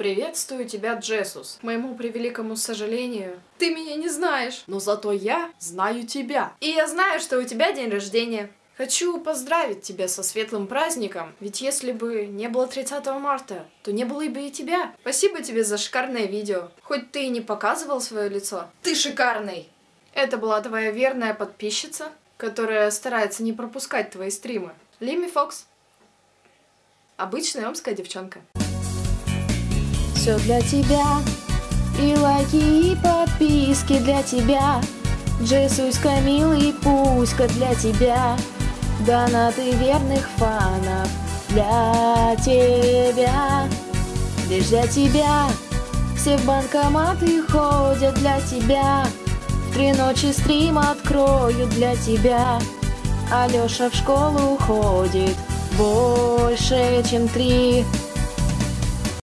Приветствую тебя, Джесус. К моему превеликому сожалению, ты меня не знаешь. Но зато я знаю тебя. И я знаю, что у тебя день рождения. Хочу поздравить тебя со светлым праздником, ведь если бы не было 30 марта, то не было бы и тебя. Спасибо тебе за шикарное видео. Хоть ты и не показывал свое лицо, ты шикарный. Это была твоя верная подписчица, которая старается не пропускать твои стримы. Лими Фокс. Обычная омская девчонка. Все для тебя, и лайки, и подписки для тебя. Джессуська, милый Пуська для тебя. Донаты верных фанов для тебя. Лишь для тебя. Все в банкоматы ходят для тебя. В три ночи стрим открою для тебя. Алёша в школу ходит больше, чем три.